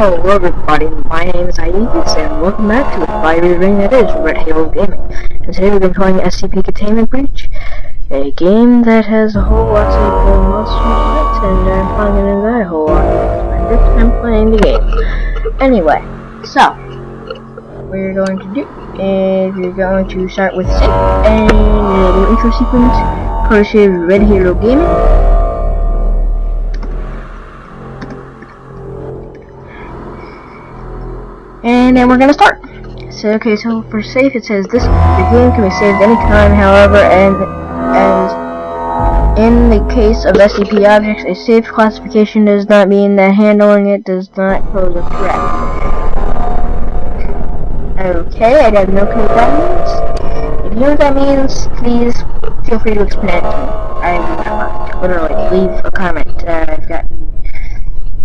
Hello everybody, my name is Aegis, and welcome back to the fiery ring that is Red Halo Gaming. And today we're going to be playing SCP Containment Breach, a game that has a whole lot of cool monsters in it, and I'm going to die a whole lot. my first time playing the game. Anyway, so, what you're going to do is you're going to start with sync and a little intro sequence, courtesy of Red Halo Gaming. And then we're gonna start. So okay, so for safe it says this the game can be saved anytime, however, and and in the case of SCP objects, a safe classification does not mean that handling it does not pose a threat. Okay, I don't know what that means. If you know what that means, please feel free to explain it to me. I literally leave a comment. Uh, I've got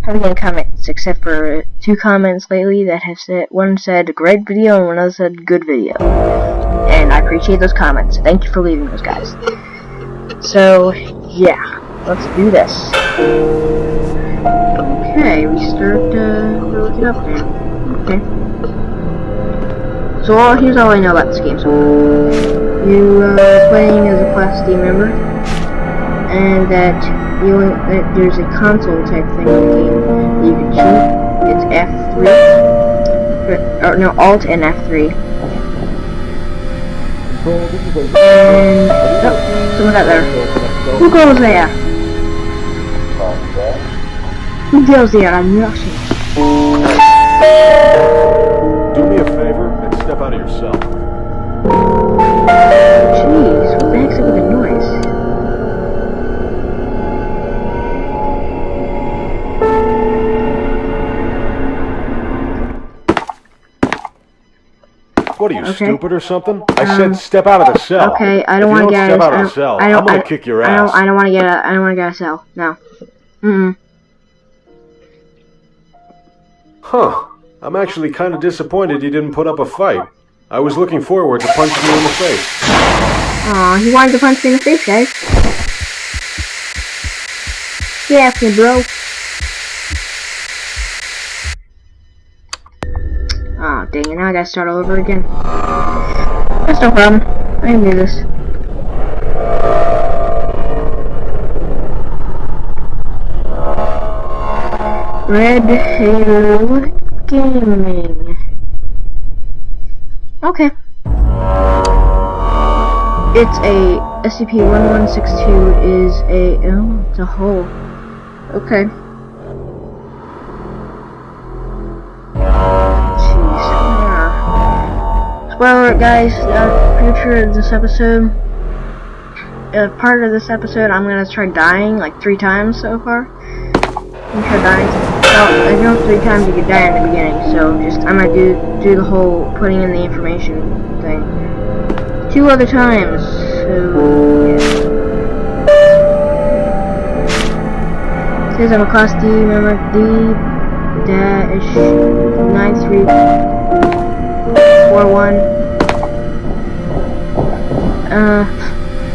any comments, except for two comments lately that have said, one said great video and one other said good video. And I appreciate those comments. Thank you for leaving those guys. So, yeah, let's do this. Okay, we start, uh, looking up now. Okay. So, all, here's all I know about this game so You, uh, playing as a Class D member, and that you only, there's a console type thing in the game that you can shoot. It's F3. Or, no, Alt and F3. And oh, someone out there. Who goes there? Who goes there? I'm rushing. Do me a favor and step out of your cell. What are you, okay. stupid or something? I um, said step out of the cell. Okay, I don't want to get step out of the cell. I don't, I'm gonna I, kick your I ass. Don't, I don't want to get out. I don't want to get out of cell. No. Mm. -mm. Huh. I'm actually kind of disappointed you didn't put up a fight. I was looking forward to punching you in the face. Aw, he wanted to punch me in the face, guys. Yeah, me, bro. It, now I gotta start all over again. That's no problem. I can do this. Red Halo Gaming. Okay. It's a SCP-1162 is a, oh, it's a hole. Okay. Spoiler guys, uh, future of this episode, uh, part of this episode, I'm gonna try dying like three times so far. I'm try dying. Well, I know three times you could die in the beginning, so just I might do do the whole putting in the information thing two other times. So yeah. Says I'm a class D member D dash nine three four one. Uh.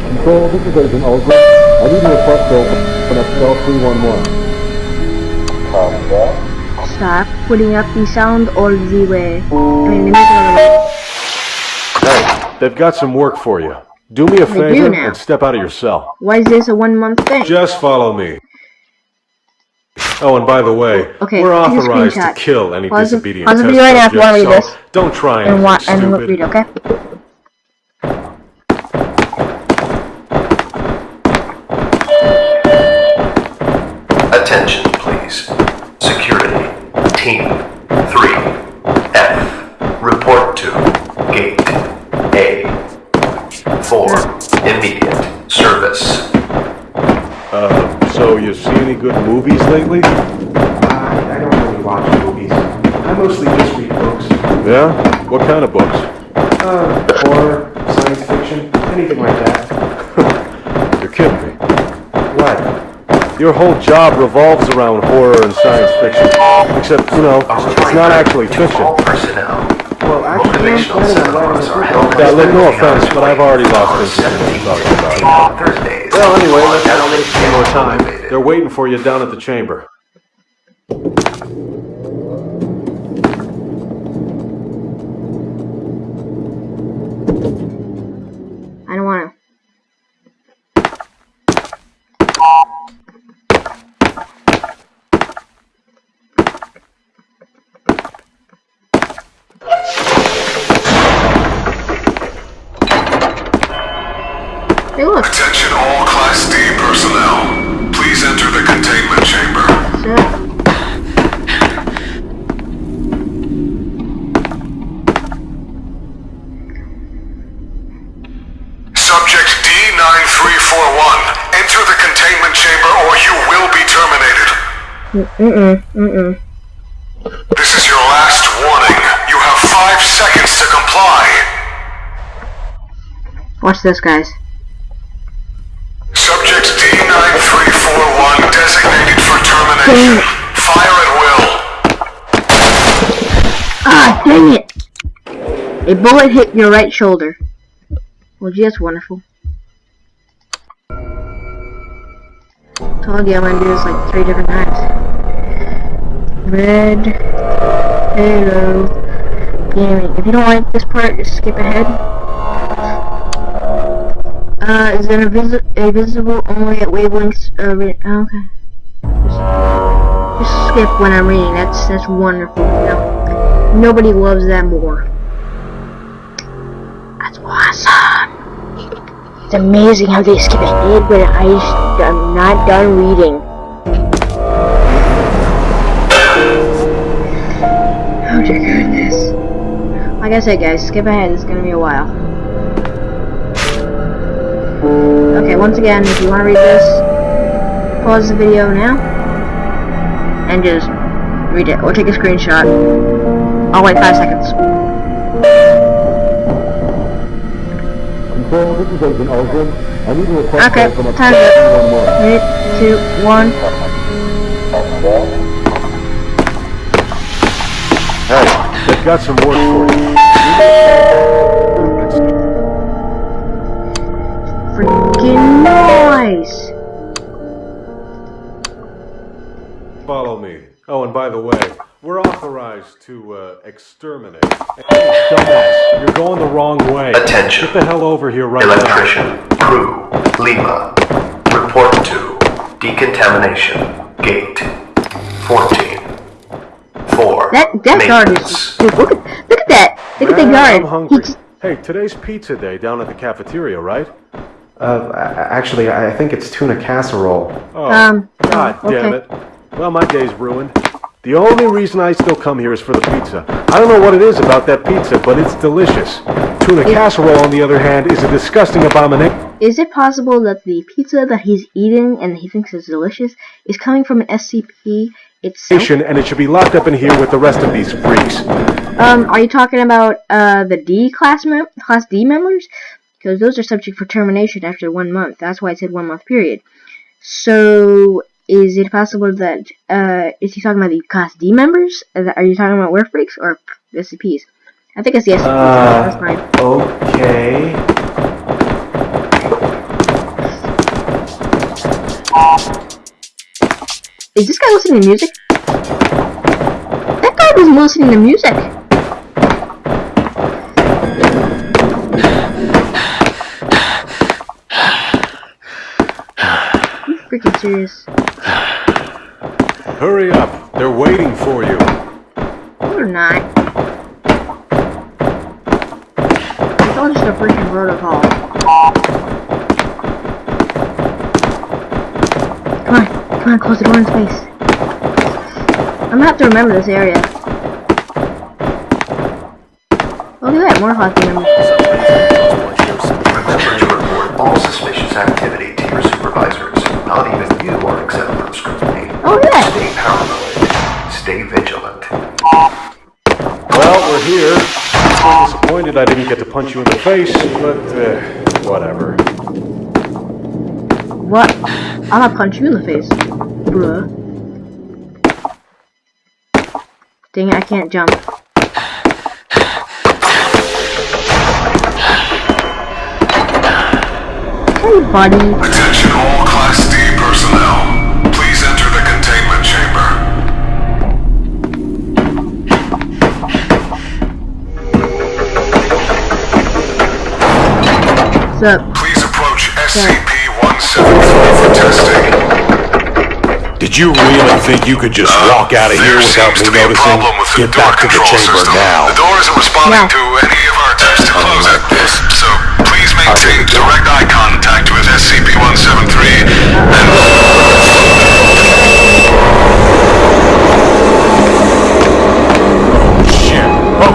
Control, this is Agent Ulgrin. I need a request to open up cell 311. Stop putting up the sound all the way. I mean, Hey, they've got some work for you. Do me a they favor and step out of your cell. Why is this a one month thing? Just follow me. Oh, and by the way, okay, we're authorized to kill any pause disobedient pause test right now if you so this. don't try and, wa and stupid. read, okay? Lately? Uh, I don't really watch movies. I mostly just read books. Yeah? What kind of books? Uh, horror, science fiction, anything like that. You're kidding me. What? Your whole job revolves around horror and science fiction. Except, you know, it's not actually fiction. Well, actually, Motivational seminars are held Yeah, look, no offense, but I've already lost interest in talking about it. Well, anyway, let's not waste any more time. They're waiting for you down at the chamber. I don't want to. Hey, look. Attention all Class D personnel. Please enter the containment chamber. It. Subject D9341. Enter the containment chamber or you will be terminated. Mm-mm, mm-mm. This is your last warning. You have five seconds to comply. Watch this, guys. Subject D9341 designated for termination. Fire at will. Ah, dang it! A bullet hit your right shoulder. Well, gee, that's wonderful. Told you I'm gonna do this like three different times. Red Halo Gaming. If you don't like this part, just skip ahead. Uh, is it invisi a visible only at wavelengths? Uh, re oh, okay. Just, just skip when I'm reading. That's that's wonderful. Know, nobody loves that more. That's awesome. It's amazing how they skip ahead when I I'm not done reading. Oh dear goodness. Like I said, guys, skip ahead. It's gonna be a while. Okay, once again, if you want to read this, pause the video now and just read it, or take a screenshot. I'll wait five seconds. Control, this is Agent Ulgrin. I need a request Okay, from a time's up. 311. Three, two, one. Hey, they've got some work for you. Freaking nice. Follow me. Oh, and by the way, we're authorized to uh, exterminate. Hey, dumbass, you're going the wrong way. Attention. Get the hell over here right now. Electrician, crew, Lima. Report to decontamination, gate 14. 4. That that guard is. Dude, look at look at that. Look at the Man, guard. I'm hungry. just, Hey, today's pizza day down at the cafeteria, right? Uh, actually, I I think it's tuna casserole. Oh, Um, God oh, damn it. Well, my day's ruined. The only reason I still come here is for the pizza. I don't know what it is about that pizza, but it's delicious. Tuna casserole, on the other hand, is a disgusting abomination. is it possible that the pizza that he's eating and he thinks is delicious is coming from an SCP itself? and it should be locked up in here with the rest of these freaks. Um, are you talking about uh the D class mem class D members? Because those are subject for termination after one month. That's why it said one month period. So is it possible that uh is he talking about the class D members? Are you talking about werewolf freaks or SCPs? I think it's the SCPs. Uh, That's fine. Okay. Is this guy listening to music? That guy wasn't listening to music. Freaking serious? Hurry up. They're waiting for you. No, they're not. It's all just a freaking protocol. Come on, come on, close the door in space. I'm gonna have to remember this area. Look at that, more hockey members. Remember to report all suspicious activity to your supervisors. Not even you are exempt from scrutiny. Oh, yeah. Stay paranoid. Stay vigilant. Well, we're here. I'm disappointed I didn't get to punch you in the face, but uh, whatever. What? I'm gonna punch you in the face, bruh. Dang it, I can't jump. Hey, buddy. What's up? Please approach SCP-173 for testing. Did you really think you could just uh, walk out of here without seems me a noticing? problem with the Get back to the chamber system. now. The door isn't responding No. to any of our attempts to oh, close it. So please Please maintain direct eye contact with SCP-173 and Shit. Oh,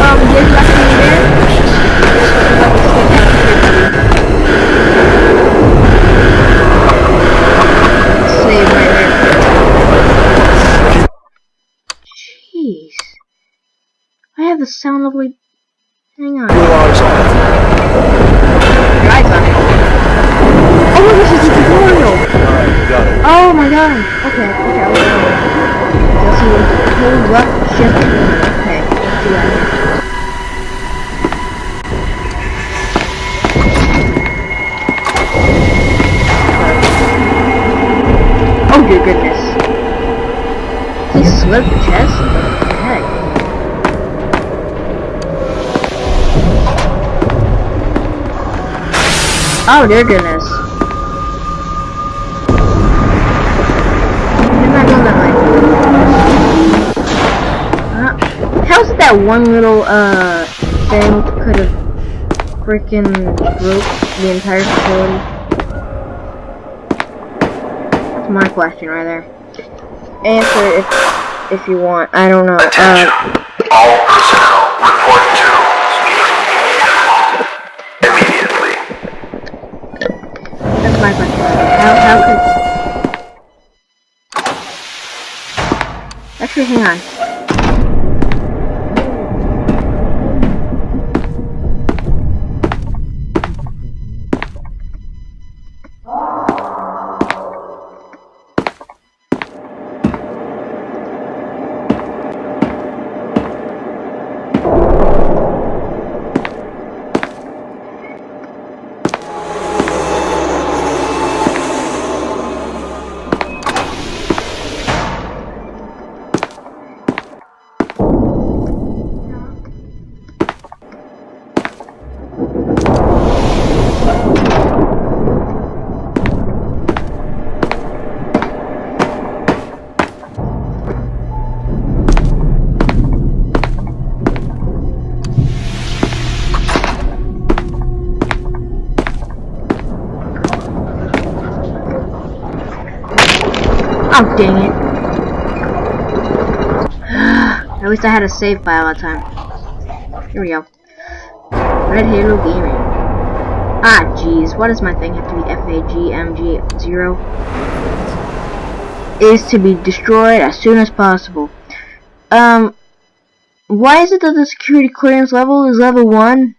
um, Jake left me? Save right there. Jeez. I have the sound of like... Hang on. your eyes on it. On it. Oh, this is a tutorial! Alright, got it. Oh my god. Oh dear goodness. That way. Uh, how's it that one little uh thing could have freaking broke the entire facility? That's my question right there. Answer if if you want. I don't know. Attention. Uh, All personnel report Actually, hang on. Oh, dang it. At least I had a save file that time. Here we go. Red Halo Gaming. Ah, jeez. Why does my thing have to be FAGMG0? Is to be destroyed as soon as possible. Um, why is it that the security clearance level is level 1?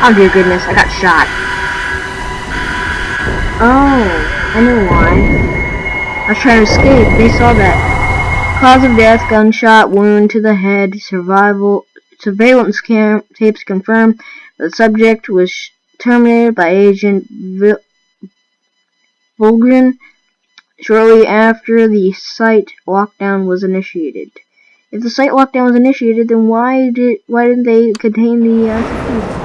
Oh dear goodness, I got shot. Oh, I know why. I was trying to escape. They saw that. Cause of death, gunshot wound to the head. Survival surveillance cam tapes confirm the subject was terminated by Agent Vil- Volgren shortly after the site lockdown was initiated. If the site lockdown was initiated, then why did why didn't they contain the uh,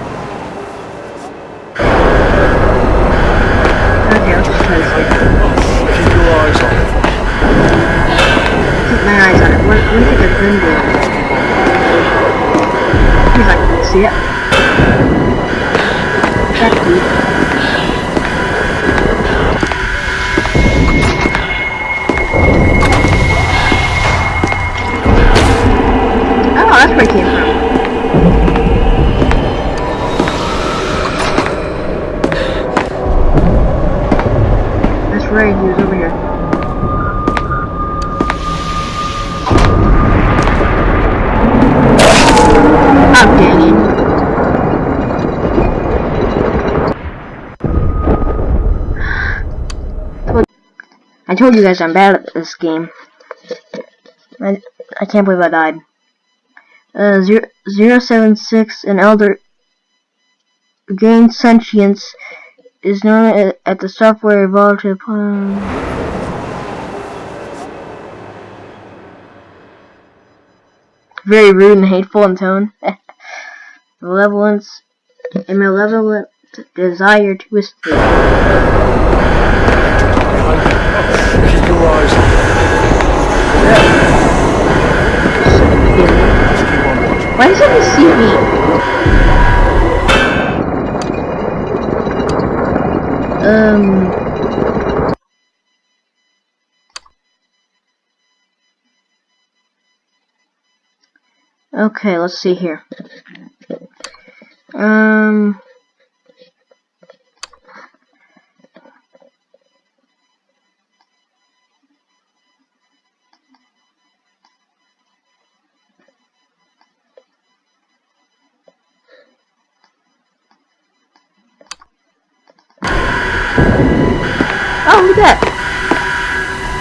on it. What, what do you think I can do? He's It. I told you guys I'm bad at this game. I, I can't believe I died. Uh, zero, 076, an elder gained sentience, is known a- at the software evolved to upon... very rude and hateful in tone. Malevolence, a malevolent desire to escape. Why doesn't see me? Um. Okay, let's see here. Um. Oh, look at that!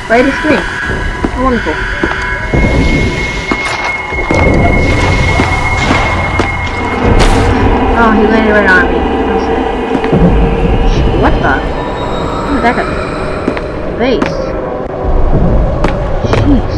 Right at screen. How wonderful. Oh, he landed right on me. What the? Where did that? Base. Jeez.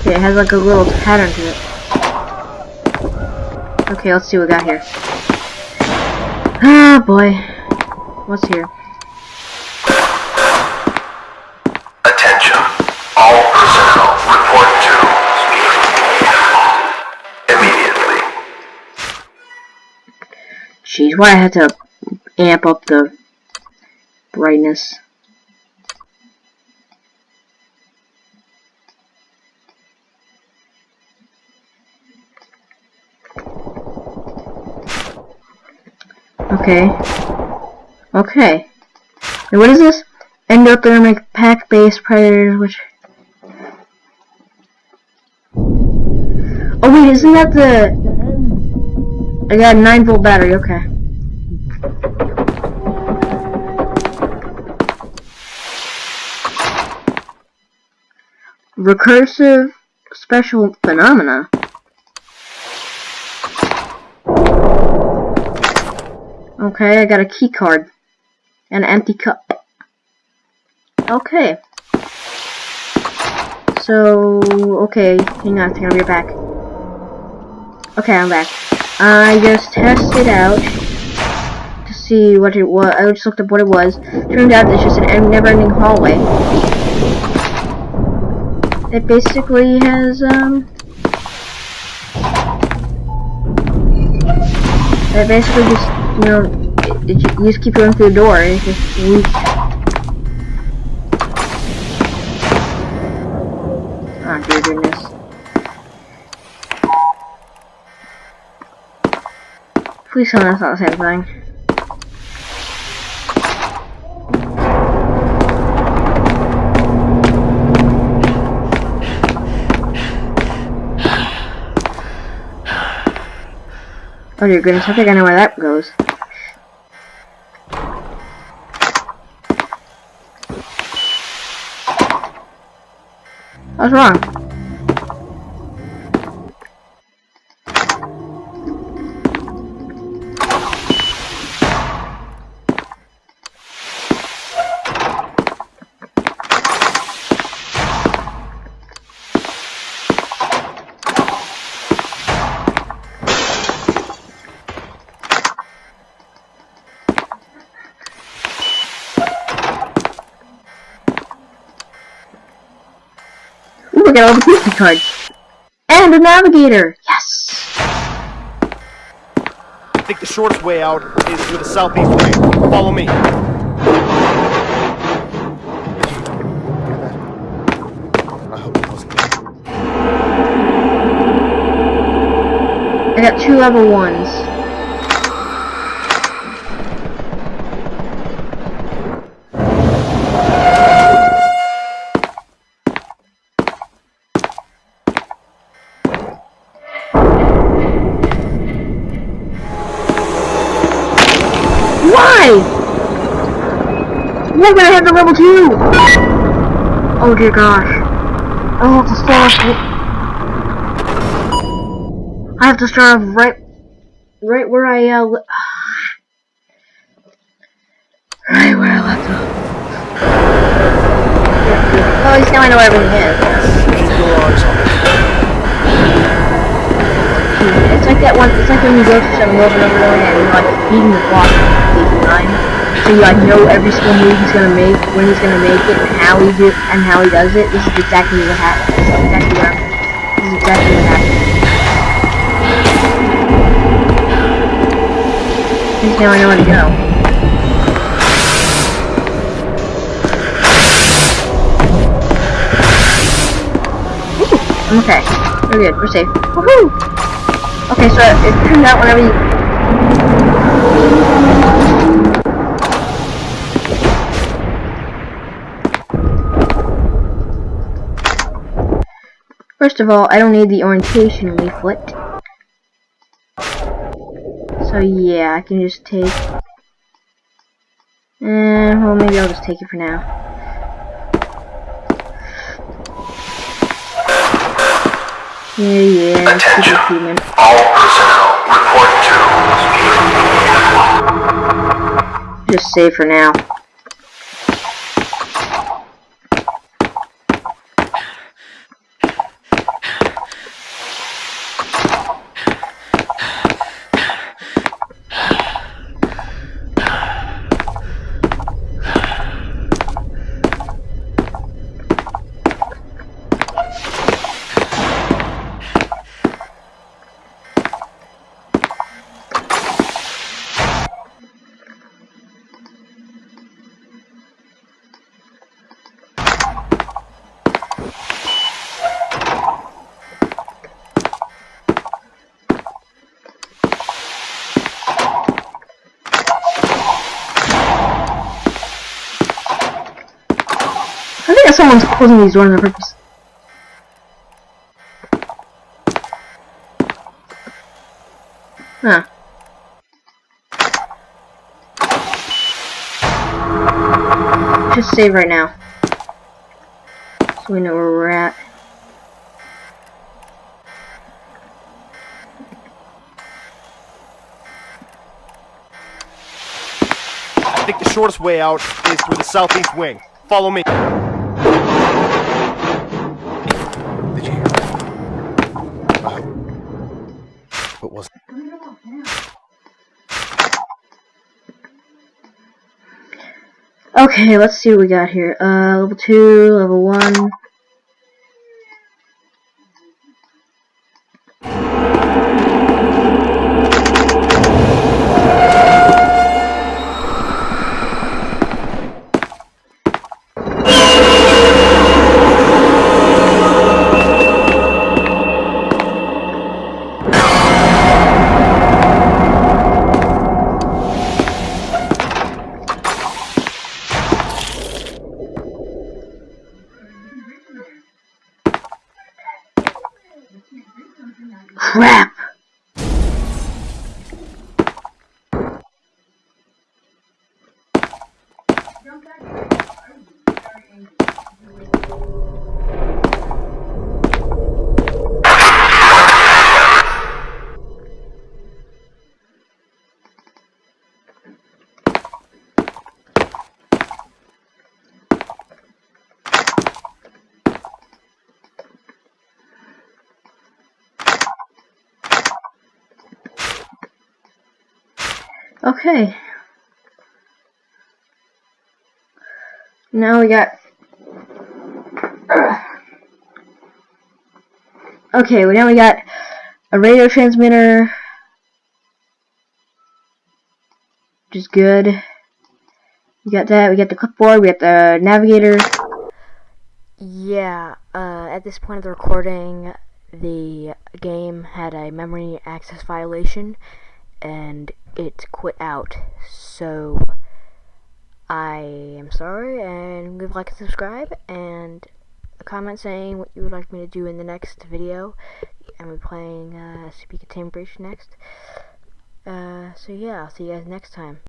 Okay, it has like a little pattern to it. Okay, let's see what we got here. Ah, boy. What's here? Attention. All personnel report to immediately. Jeez, why I had to amp up the brightness. Okay. Okay. And what is this? Endothermic pack-based predators, which... Oh wait, isn't that the... I got a 9 volt battery, okay. Recursive special phenomena. Okay, I got a key card. An empty cup. Okay. So, okay, hang on a second, I'll be back. Okay, I'm back. I just tested out to see what it was. I just looked up what it was. Turned out it's just an never-ending hallway. It basically has, um... It basically just, you know, it, it, you just keep going through the door and it just leaks. Ah, dear goodness. Please tell me that's not the same thing. Oh dear goodness, I think I know where that goes. What's wrong? Got all the Pikachu cards. And a navigator! Yes! I think the shortest way out is through the southeast way. Follow me. I hope it wasn't. I got two level ones. Why would I have the level two? Oh dear gosh. I have to start with I have to start off right, right where I, uh, right where I left off. Well, at least now I know where everything is. It's like that one, it's like when you go through something over and over and you're like beating the clock each time. So you like know every single move he's gonna make, when he's gonna make it, and how he do, and how he does it. This is exactly what happened. This is exactly what I'm, this is exactly what happened. Now I know where to go. Ooh, I'm okay. We're good. We're safe. Woohoo! Okay, so it turns out whenever you First of all, I don't need the orientation leaflet. So yeah, I can just take and well maybe I'll just take it for now. Yeah, yeah, Attention. human. All personnel report to Just save for now. Someone's closing these doors on purpose. Huh. Just save right now. So we know where we're at. I think the shortest way out is through the southeast wing. Follow me. Okay, let's see what we got here. Uh, level 2, level 1. Okay. Now we got. Okay, well now we got a radio transmitter, which is good. We got that. We got the clipboard. We got the navigator. Yeah, uh, at this point of the recording, the game had a memory access violation and it quit out. So, I am sorry, and leave a like and subscribe, and a comment saying what you would like me to do in the next video. And we're playing uh, Containment Breach next. Uh, so yeah, I'll see you guys next time.